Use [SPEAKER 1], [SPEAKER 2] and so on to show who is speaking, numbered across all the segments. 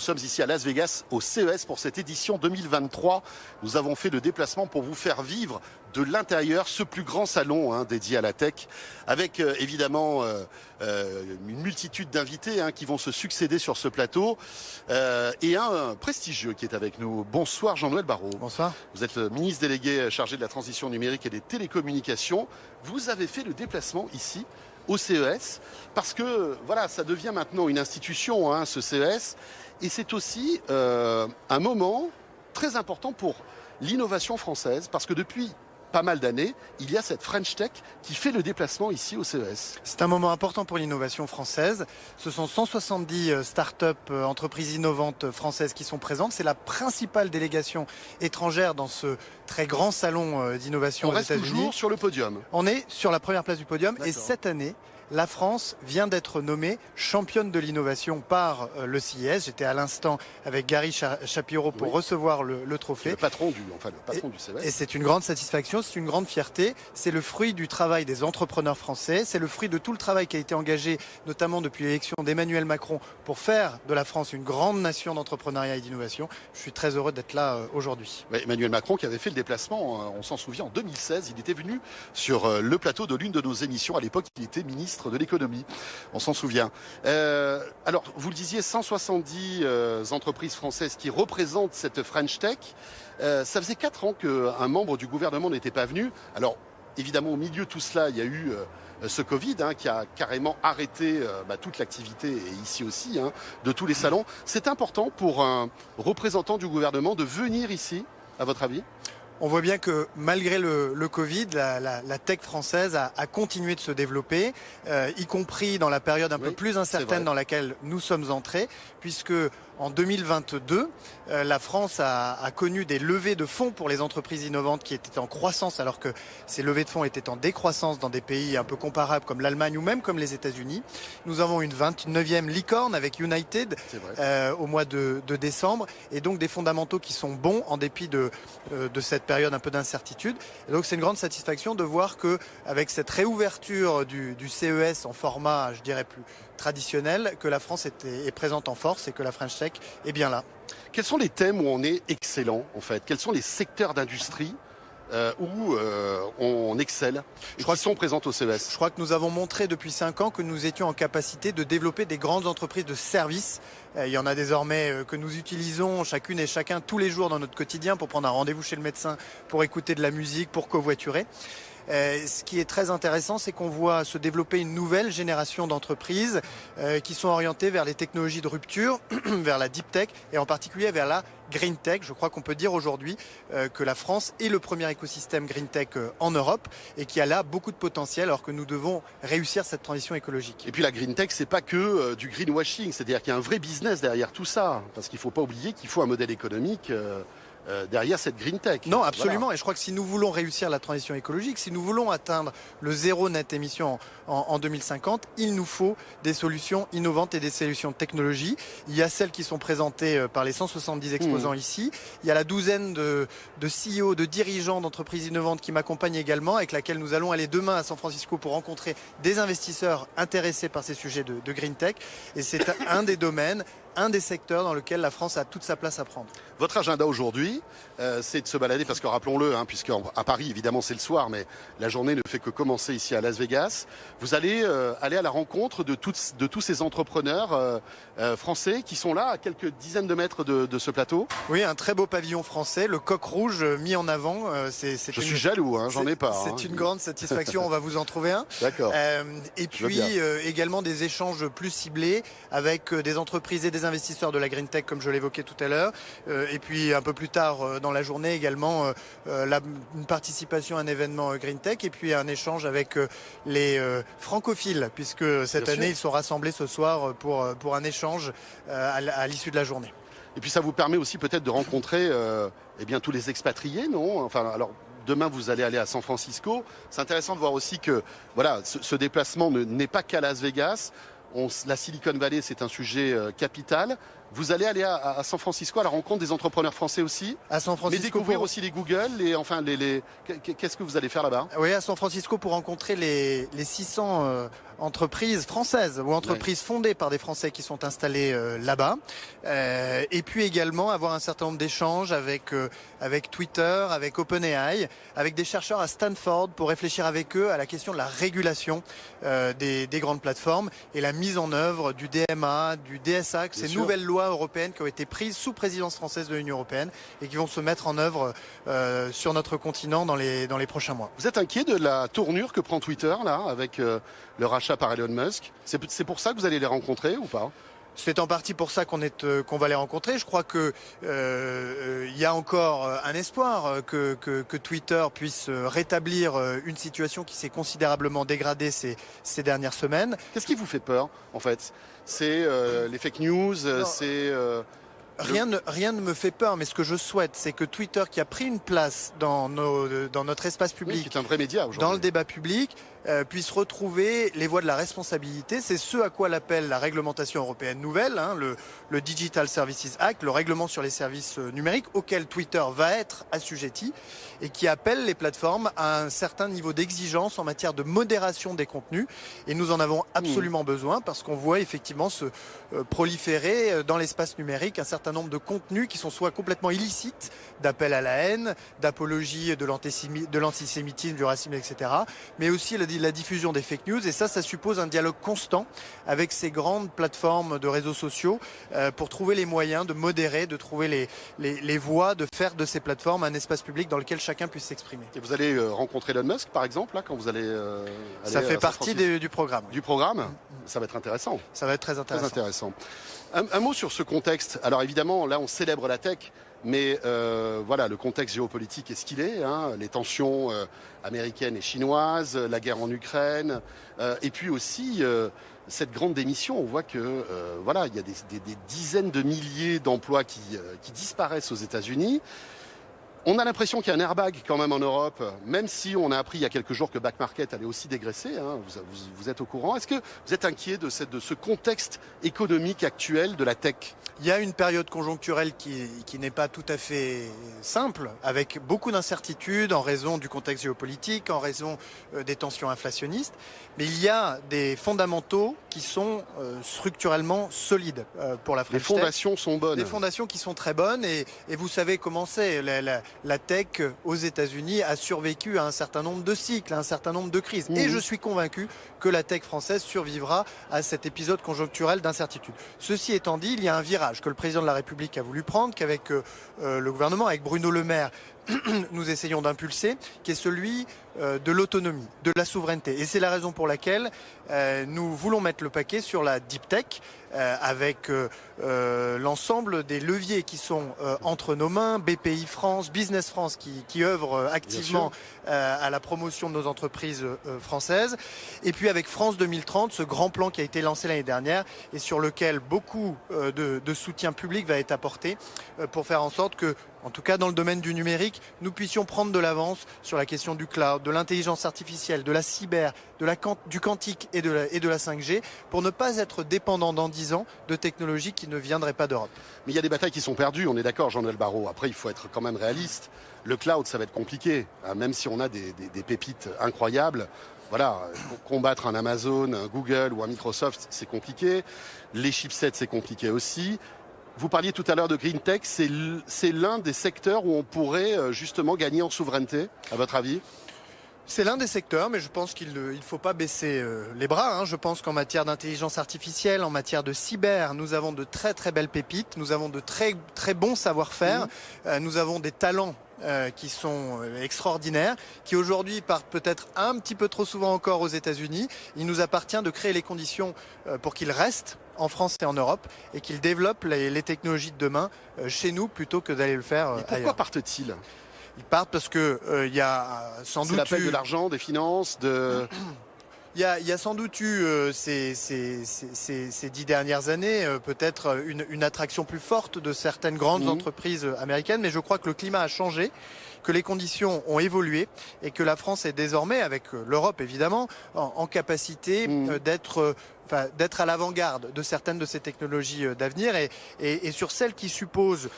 [SPEAKER 1] sommes ici à Las Vegas au CES pour cette édition 2023. Nous avons fait le déplacement pour vous faire vivre de l'intérieur ce plus grand salon hein, dédié à la tech, avec euh, évidemment euh, euh, une multitude d'invités hein, qui vont se succéder sur ce plateau et un, prestigieux qui est avec nous. Bonsoir Jean-Noël Barrot.
[SPEAKER 2] Bonsoir.
[SPEAKER 1] Vous êtes le ministre délégué chargé de la transition numérique et des télécommunications. Vous avez fait le déplacement ici au CES parce que voilà, ça devient maintenant une institution, hein, ce CES, et c'est aussi un moment très important pour l'innovation française parce que depuis pas mal d'années, il y a cette French Tech qui fait le déplacement ici au CES.
[SPEAKER 2] C'est un moment important pour l'innovation française. Ce sont 170 euh, start-up, euh, entreprises innovantes françaises qui sont présentes. C'est la principale délégation étrangère dans ce très grand salon euh, d'innovation
[SPEAKER 1] aux États-Unis. On reste toujours sur le podium.
[SPEAKER 2] On est sur la première place du podium et cette année, la France vient d'être nommée championne de l'innovation par euh, le CIS. J'étais à l'instant avec Gary Shapiro pour recevoir le, trophée.
[SPEAKER 1] Le patron du, enfin, le patron du CES.
[SPEAKER 2] Et c'est une grande satisfaction, c'est une grande fierté. C'est le fruit du travail des entrepreneurs français. C'est le fruit de tout le travail qui a été engagé, notamment depuis l'élection d'Emmanuel Macron, pour faire de la France une grande nation d'entrepreneuriat et d'innovation. Je suis très heureux d'être là euh, aujourd'hui.
[SPEAKER 1] Emmanuel Macron qui avait fait le déplacement, euh, on s'en souvient, en 2016. Il était venu sur le plateau de l'une de nos émissions. À l'époque, il était ministre de l'économie. On s'en souvient. Euh, alors, vous le disiez, 170 euh, entreprises françaises qui représentent cette French Tech. Euh, ça faisait quatre ans qu'un membre du gouvernement n'était pas venu. Alors, évidemment, au milieu de tout cela, il y a eu ce Covid hein, qui a carrément arrêté bah, toute l'activité, et ici aussi, hein, de tous les salons. C'est important pour un représentant du gouvernement de venir ici, à votre avis?
[SPEAKER 2] On voit bien que malgré le, Covid, la, tech française a, continué de se développer, euh, y compris dans la période un peu plus incertaine dans laquelle nous sommes entrés, puisque en 2022, euh, la France a, connu des levées de fonds pour les entreprises innovantes qui étaient en croissance, alors que ces levées de fonds étaient en décroissance dans des pays un peu comparables comme l'Allemagne ou même comme les États-Unis. Nous avons une 29e licorne avec United euh, au mois de, décembre, et donc des fondamentaux qui sont bons en dépit de, euh, de cette période un peu d'incertitude. donc c'est une grande satisfaction de voir que avec cette réouverture du, du CES en format, je dirais plus traditionnel, que la France est présente en force et que la French Tech est bien là.
[SPEAKER 1] Quels sont les thèmes où on est excellent en fait? Quels sont les secteurs d'industrie euh, où euh, on excelle Je crois qu'ils sont présents au CES.
[SPEAKER 2] Je crois que nous avons montré depuis 5 ans que nous étions en capacité de développer des grandes entreprises de services. Euh, il y en a désormais que nous utilisons chacune et chacun tous les jours dans notre quotidien pour prendre un rendez-vous chez le médecin, pour écouter de la musique, pour covoiturer. Euh, ce qui est très intéressant, c'est qu'on voit se développer une nouvelle génération d'entreprises euh, qui sont orientées vers les technologies de rupture, vers la deep tech et en particulier vers la green tech. Je crois qu'on peut dire aujourd'hui euh, que la France est le premier écosystème green tech en Europe et qui a là beaucoup de potentiel alors que nous devons réussir cette transition écologique.
[SPEAKER 1] Et puis la green tech, c'est pas que du greenwashing, c'est-à-dire qu'il y a un vrai business derrière tout ça, parce qu'il faut pas oublier qu'il faut un modèle économique. Euh, derrière cette green tech.
[SPEAKER 2] Non, absolument. Et je crois que si nous voulons réussir la transition écologique, si nous voulons atteindre le zéro net émission en, 2050, il nous faut des solutions innovantes et des solutions de technologie. Il y a celles qui sont présentées euh, par les 170 exposants mmh. ici. Il y a la douzaine de, de CEO, de dirigeants d'entreprises innovantes qui m'accompagnent également, avec laquelle nous allons aller demain à San Francisco pour rencontrer des investisseurs intéressés par ces sujets de, de green tech. Et c'est un des domaines un des secteurs dans lequel la France a toute sa place à prendre.
[SPEAKER 1] Votre agenda aujourd'hui, euh, c'est de se balader, parce que rappelons-le, hein, puisqu'à Paris, évidemment, c'est le soir, mais la journée ne fait que commencer ici à Las Vegas. Vous allez euh, aller à la rencontre de, toutes, de tous ces entrepreneurs euh, français qui sont là, à quelques dizaines de mètres de, ce plateau.
[SPEAKER 2] Oui, un très beau pavillon français, le coq rouge mis en avant.
[SPEAKER 1] c'est, Je suis jaloux, hein, j'en ai pas.
[SPEAKER 2] C'est hein. une grande satisfaction, on va vous en trouver un.
[SPEAKER 1] D'accord.
[SPEAKER 2] et puis également des échanges plus ciblés avec des entreprises et des investisseurs de la Green Tech, comme je l'évoquais tout à l'heure. Euh, et puis un peu plus tard euh, dans la journée également, euh, la, une participation à un événement Green Tech et puis un échange avec les francophiles, puisque cette année, ils sont rassemblés ce soir pour, pour un échange à l'issue de la journée.
[SPEAKER 1] Et puis ça vous permet aussi peut-être de rencontrer eh bien, tous les expatriés, non? Enfin, alors demain vous allez aller à San Francisco. C'est intéressant de voir aussi que voilà, ce, ce déplacement n'est pas qu'à Las Vegas la Silicon Valley, c'est un sujet euh, capital. Vous allez aller à, San Francisco à la rencontre des entrepreneurs français aussi.
[SPEAKER 2] À San Francisco.
[SPEAKER 1] Mais découvrir aussi les Google, et enfin les, les... qu'est-ce que vous allez faire là-bas?
[SPEAKER 2] Oui, à San Francisco pour rencontrer les, les 600 euh, entreprises françaises ou entreprises fondées par des Français qui sont installés euh, là-bas. Euh, et puis également avoir un certain nombre d'échanges avec avec Twitter, avec OpenAI, avec des chercheurs à Stanford pour réfléchir avec eux à la question de la régulation des, des, grandes plateformes et la mise en œuvre du DMA, du DSA, ces nouvelles lois européennes qui ont été prises sous présidence française de l'Union européenne et qui vont se mettre en œuvre euh, sur notre continent dans les, dans les prochains mois.
[SPEAKER 1] Vous êtes inquiet de la tournure que prend Twitter là avec euh, le rachat par Elon Musk? C'est pour ça que vous allez les rencontrer ou pas?
[SPEAKER 2] C'est en partie pour ça qu'on est euh, qu'on va les rencontrer. Je crois que euh, il y a encore un espoir que, que, que Twitter puisse rétablir une situation qui s'est considérablement dégradée ces, ces dernières semaines.
[SPEAKER 1] Qu'est-ce qui vous fait peur en fait? C'est euh, les fake news, c'est
[SPEAKER 2] Rien ne, rien ne me fait peur, mais ce que je souhaite, c'est que Twitter, qui a pris une place dans, nos, dans notre espace public,
[SPEAKER 1] un vrai média
[SPEAKER 2] dans le débat public, euh, puisse retrouver les voies de la responsabilité. C'est ce à quoi l'appelle la réglementation européenne nouvelle, hein, le, le, Digital Services Act, le règlement sur les services euh, numériques, auquel Twitter va être assujetti et qui appelle les plateformes à un certain niveau d'exigence en matière de modération des contenus. Et nous en avons absolument besoin parce qu'on voit effectivement se euh, proliférer dans l'espace numérique un certain nombre de contenus qui sont soit complètement illicites, d'appel à la haine, d'apologie de l'antisémitisme, du racisme, etc., mais aussi la la diffusion des fake news. Et ça, ça suppose un dialogue constant avec ces grandes plateformes de réseaux sociaux euh, pour trouver les moyens de modérer, de trouver les, les, voies, de faire de ces plateformes un espace public dans lequel chacun puisse s'exprimer.
[SPEAKER 1] Et vous allez euh, rencontrer Elon Musk, par exemple, là, quand vous allez...
[SPEAKER 2] Euh, ça fait partie du programme.
[SPEAKER 1] Du programme Ça va être intéressant.
[SPEAKER 2] Ça va être très intéressant.
[SPEAKER 1] Très intéressant. un mot sur ce contexte. Alors évidemment, là, on célèbre la tech. Mais euh, voilà, le contexte géopolitique est ce qu'il est. Hein, les tensions euh, américaines et chinoises, la guerre en Ukraine, euh, et puis aussi cette grande démission. On voit que voilà, il y a des, dizaines de milliers d'emplois qui, qui disparaissent aux États-Unis. On a l'impression qu'il y a un airbag quand même en Europe, même si on a appris il y a quelques jours que Back Market allait aussi dégraisser. Hein, vous, êtes au courant. Est-ce que vous êtes inquiet de, cette, de, ce contexte économique actuel de la tech?
[SPEAKER 2] Il y a une période conjoncturelle qui, qui n'est pas tout à fait simple, avec beaucoup d'incertitudes en raison du contexte géopolitique, en raison euh, des tensions inflationnistes. Mais il y a des fondamentaux qui sont euh, structurellement solides euh, pour la France.
[SPEAKER 1] Les fondations sont bonnes.
[SPEAKER 2] Des fondations qui sont très bonnes et, et vous savez comment c'est la tech aux États-Unis a survécu à un certain nombre de cycles, à un certain nombre de crises. Et mhm. je suis convaincu que la tech française survivra à cet épisode conjoncturel d'incertitude. Ceci étant dit, il y a un virage que le président de la République a voulu prendre, qu'avec euh, euh, le gouvernement, avec Bruno Le Maire, nous essayons d'impulser, qui est celui euh, de l'autonomie, de la souveraineté. Et c'est la raison pour laquelle nous voulons mettre le paquet sur la deep tech, euh, avec euh, euh, l'ensemble des leviers qui sont entre nos mains, BPI France, Business France qui, qui œuvre activement à la promotion de nos entreprises françaises, et puis avec France 2030, ce grand plan qui a été lancé l'année dernière et sur lequel beaucoup de, de soutien public va être apporté pour faire en sorte que en tout cas dans le domaine du numérique, nous puissions prendre de l'avance sur la question du cloud, de l'intelligence artificielle, de la cyber, du quantique et de, la, et de la 5G, pour ne pas être dépendant dans ans de technologies qui ne viendraient pas d'Europe.
[SPEAKER 1] Mais il y a des batailles qui sont perdues, on est d'accord, Jean-Noël Barrot. Après, il faut être quand même réaliste. Le cloud, ça va être compliqué, hein, même si on a des, pépites incroyables. Voilà, combattre un Amazon, un Google ou un Microsoft, c'est compliqué. Les chipsets, c'est compliqué aussi. Vous parliez tout à l'heure de Green Tech, c'est l'un des secteurs où on pourrait euh, justement gagner en souveraineté, à votre avis?
[SPEAKER 2] C'est l'un des secteurs, mais je pense qu'il ne faut pas baisser euh, les bras. Hein. Je pense qu'en matière d'intelligence artificielle, en matière de cyber, nous avons de très très belles pépites, nous avons de très très bons savoir-faire, mmh. euh, nous avons des talents euh, qui sont extraordinaires, qui aujourd'hui partent peut-être un petit peu trop souvent encore aux États-Unis. Il nous appartient de créer les conditions pour qu'ils restent en France et en Europe et qu'ils développent les, technologies de demain chez nous plutôt que d'aller le faire.
[SPEAKER 1] et pourquoi partent-ils?
[SPEAKER 2] Ils partent parce que il euh, y a sans doute
[SPEAKER 1] eu... de l'argent, des finances, de
[SPEAKER 2] Il y, a, y a, sans doute eu euh, ces, ces, ces, ces, dix dernières années euh, peut-être une, une, attraction plus forte de certaines grandes mhm. entreprises américaines, mais je crois que le climat a changé, que les conditions ont évolué et que la France est désormais, avec l'Europe évidemment, en, en capacité mhm. d'être d'être à l'avant-garde de certaines de ces technologies d'avenir et, et, sur celles qui supposent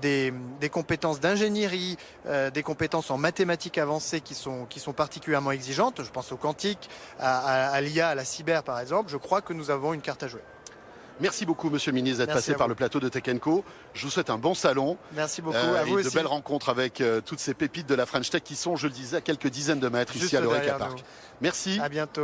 [SPEAKER 2] des, des compétences d'ingénierie, des compétences en mathématiques avancées qui sont, qui sont particulièrement exigeantes. Je pense au quantique, à, à l'IA, à la cyber par exemple. Je crois que nous avons une carte à jouer.
[SPEAKER 1] Merci beaucoup, Monsieur le ministre, d'être passé par le plateau de Tech Co. Je vous souhaite un bon salon.
[SPEAKER 2] Merci beaucoup. Euh, à vous
[SPEAKER 1] et de belles rencontres avec euh, toutes ces pépites de la French Tech qui sont, je le disais, à quelques dizaines de mètres ici à l'Oreca Park. Merci.
[SPEAKER 2] À bientôt.